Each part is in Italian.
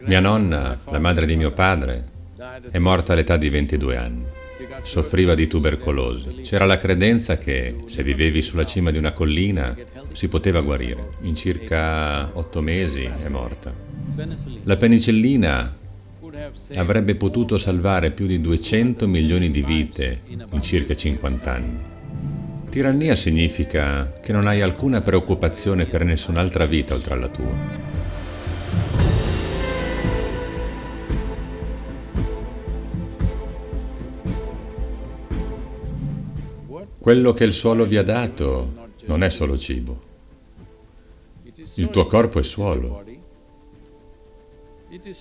Mia nonna, la madre di mio padre, è morta all'età di 22 anni. Soffriva di tubercolosi. C'era la credenza che se vivevi sulla cima di una collina si poteva guarire. In circa otto mesi è morta. La penicillina avrebbe potuto salvare più di 200 milioni di vite in circa 50 anni. Tirannia significa che non hai alcuna preoccupazione per nessun'altra vita oltre alla tua. Quello che il suolo vi ha dato non è solo cibo. Il tuo corpo è suolo.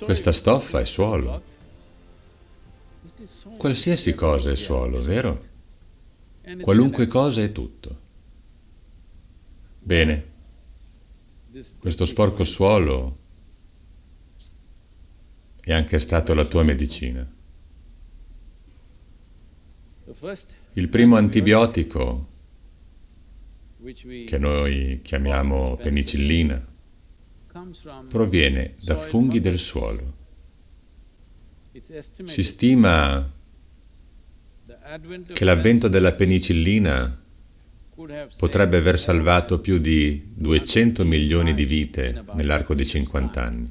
Questa stoffa è suolo. Qualsiasi cosa è suolo, vero? Qualunque cosa è tutto. Bene, questo sporco suolo è anche stato la tua medicina. Il primo antibiotico, che noi chiamiamo penicillina, proviene da funghi del suolo. Si stima che l'avvento della penicillina potrebbe aver salvato più di 200 milioni di vite nell'arco di 50 anni.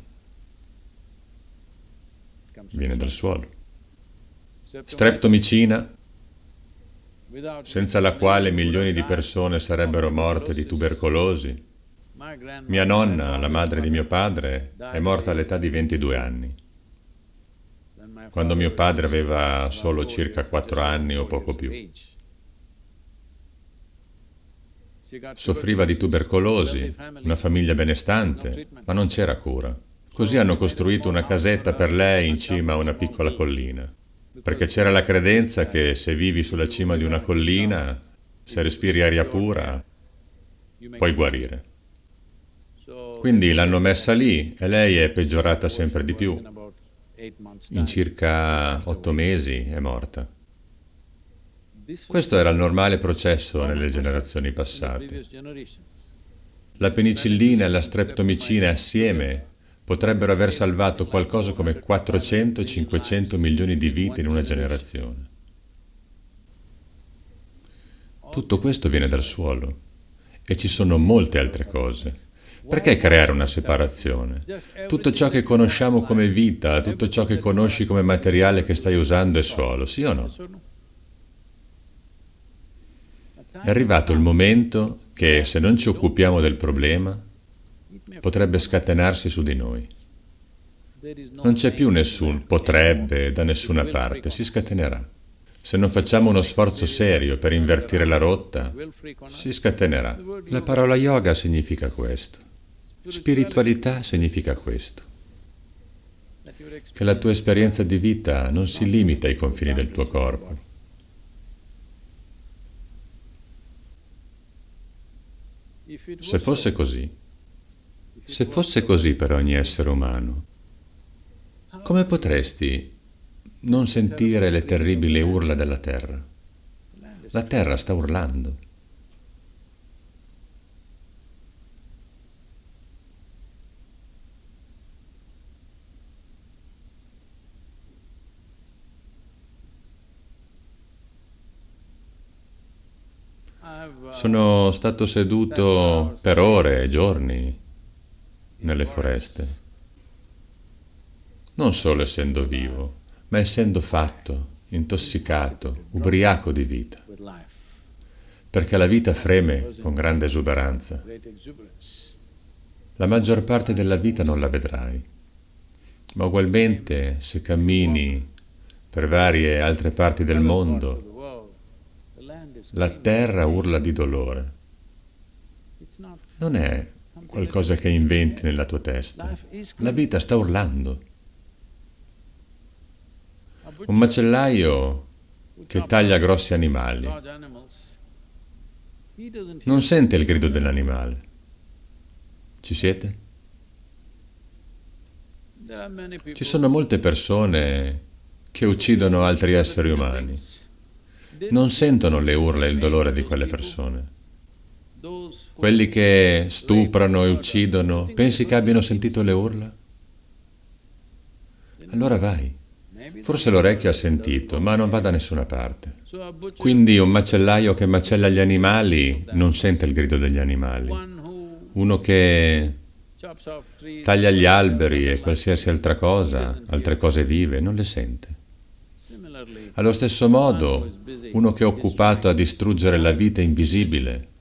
Viene dal suolo. Streptomicina senza la quale milioni di persone sarebbero morte di tubercolosi. Mia nonna, la madre di mio padre, è morta all'età di 22 anni, quando mio padre aveva solo circa 4 anni o poco più. Soffriva di tubercolosi, una famiglia benestante, ma non c'era cura. Così hanno costruito una casetta per lei in cima a una piccola collina perché c'era la credenza che se vivi sulla cima di una collina, se respiri aria pura, puoi guarire. Quindi l'hanno messa lì e lei è peggiorata sempre di più. In circa otto mesi è morta. Questo era il normale processo nelle generazioni passate. La penicillina e la streptomicina assieme potrebbero aver salvato qualcosa come 400-500 milioni di vite in una generazione. Tutto questo viene dal suolo e ci sono molte altre cose. Perché creare una separazione? Tutto ciò che conosciamo come vita, tutto ciò che conosci come materiale che stai usando è suolo, sì o no? È arrivato il momento che se non ci occupiamo del problema, potrebbe scatenarsi su di noi. Non c'è più nessun potrebbe da nessuna parte, si scatenerà. Se non facciamo uno sforzo serio per invertire la rotta, si scatenerà. La parola yoga significa questo. Spiritualità significa questo. Che la tua esperienza di vita non si limita ai confini del tuo corpo. Se fosse così, se fosse così per ogni essere umano, come potresti non sentire le terribili urla della terra? La terra sta urlando. Sono stato seduto per ore e giorni nelle foreste. Non solo essendo vivo, ma essendo fatto, intossicato, ubriaco di vita. Perché la vita freme con grande esuberanza. La maggior parte della vita non la vedrai, ma ugualmente se cammini per varie altre parti del mondo, la terra urla di dolore. Non è qualcosa che inventi nella tua testa. La vita sta urlando. Un macellaio che taglia grossi animali non sente il grido dell'animale. Ci siete? Ci sono molte persone che uccidono altri esseri umani. Non sentono le urla e il dolore di quelle persone. Quelli che stuprano e uccidono, pensi che abbiano sentito le urla? allora vai. Forse l'orecchio ha sentito, ma non va da nessuna parte. Quindi un macellaio che macella gli animali non sente il grido degli animali. Uno che taglia gli alberi e qualsiasi altra cosa, altre cose vive, non le sente. Allo stesso modo, uno che è occupato a distruggere la vita invisibile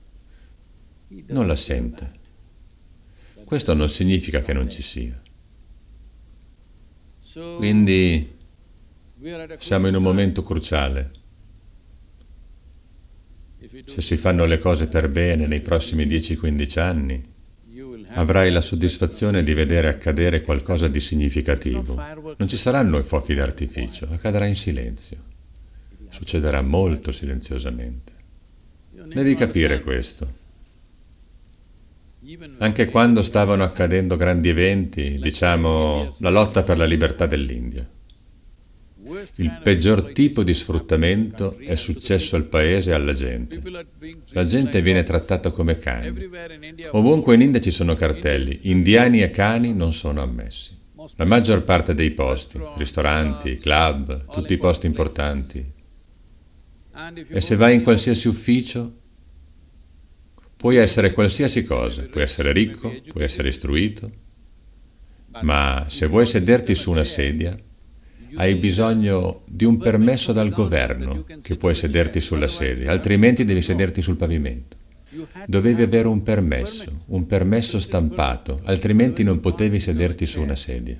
non la sente. Questo non significa che non ci sia. Quindi siamo in un momento cruciale. Se si fanno le cose per bene nei prossimi 10-15 anni, avrai la soddisfazione di vedere accadere qualcosa di significativo. Non ci saranno i fuochi d'artificio, accadrà in silenzio. Succederà molto silenziosamente. Devi capire questo. Anche quando stavano accadendo grandi eventi, diciamo la lotta per la libertà dell'India. Il peggior tipo di sfruttamento è successo al paese e alla gente. La gente viene trattata come cani. Ovunque in India ci sono cartelli, indiani e cani non sono ammessi. La maggior parte dei posti, ristoranti, club, tutti i posti importanti. E se vai in qualsiasi ufficio, puoi essere qualsiasi cosa, puoi essere ricco, puoi essere istruito, ma se vuoi sederti su una sedia, hai bisogno di un permesso dal governo che puoi sederti sulla sedia, altrimenti devi sederti sul pavimento. Dovevi avere un permesso, un permesso stampato, altrimenti non potevi sederti su una sedia.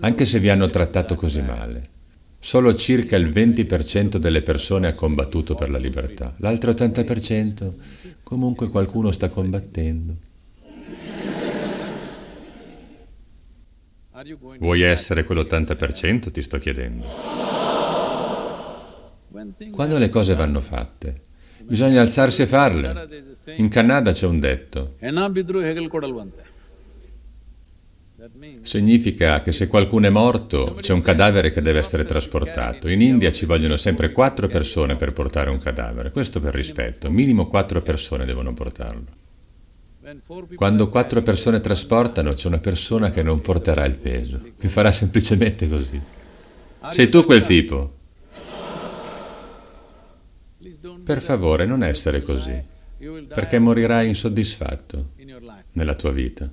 Anche se vi hanno trattato così male. Solo circa il 20% delle persone ha combattuto per la libertà, l'altro 80% comunque qualcuno sta combattendo. Vuoi essere quell'80%, ti sto chiedendo? Quando le cose vanno fatte, bisogna alzarsi e farle. In Canada c'è un detto. Significa che se qualcuno è morto, c'è un cadavere che deve essere trasportato. In India ci vogliono sempre quattro persone per portare un cadavere. Questo per rispetto. Minimo quattro persone devono portarlo. Quando quattro persone trasportano, c'è una persona che non porterà il peso, che farà semplicemente così. Sei tu quel tipo? Per favore, non essere così, perché morirai insoddisfatto nella tua vita.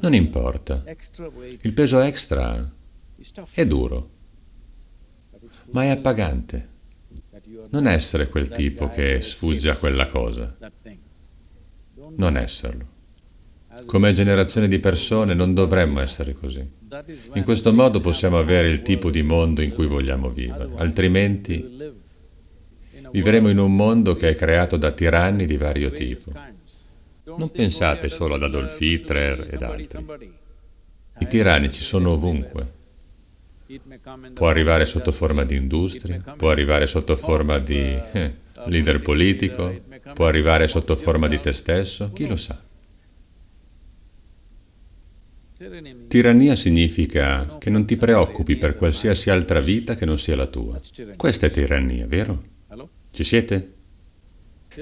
Non importa. Il peso extra è duro, ma è appagante. Non essere quel tipo che sfugge a quella cosa non esserlo. Come generazione di persone non dovremmo essere così. In questo modo possiamo avere il tipo di mondo in cui vogliamo vivere, altrimenti vivremo in un mondo che è creato da tiranni di vario tipo. Non pensate solo ad Adolf Hitler ed altri. I tiranni ci sono ovunque. Può arrivare sotto forma di industria, può arrivare sotto forma di eh, leader politico, può arrivare sotto forma di te stesso, chi lo sa. Tirannia significa che non ti preoccupi per qualsiasi altra vita che non sia la tua. Questa è tirannia, vero? Ci siete?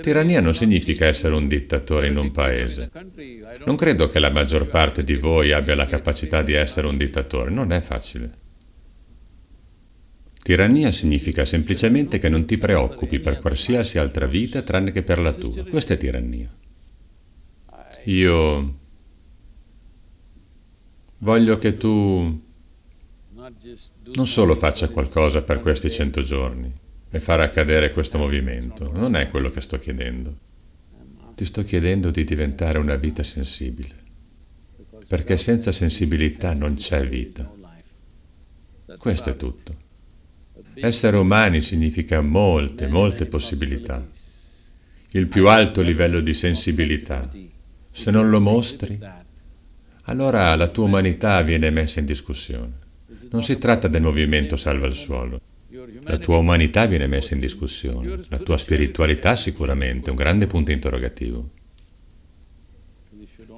Tirannia non significa essere un dittatore in un paese. Non credo che la maggior parte di voi abbia la capacità di essere un dittatore, non è facile. Tirannia significa semplicemente che non ti preoccupi per qualsiasi altra vita tranne che per la tua. Questa è tirannia. Io voglio che tu non solo faccia qualcosa per questi cento giorni e far accadere questo movimento, non è quello che sto chiedendo. Ti sto chiedendo di diventare una vita sensibile, perché senza sensibilità non c'è vita. Questo è tutto. Essere umani significa molte, molte possibilità. Il più alto livello di sensibilità. Se non lo mostri, allora la tua umanità viene messa in discussione. Non si tratta del movimento salva il suolo. La tua umanità viene messa in discussione. La tua spiritualità sicuramente, è un grande punto interrogativo.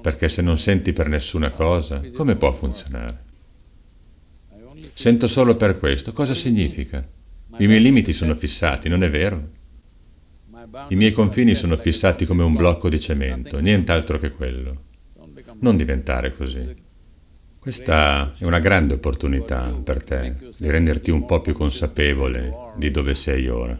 Perché se non senti per nessuna cosa, come può funzionare? Sento solo per questo. Cosa significa? I miei limiti sono fissati, non è vero? I miei confini sono fissati come un blocco di cemento, nient'altro che quello. Non diventare così. Questa è una grande opportunità per te di renderti un po' più consapevole di dove sei ora.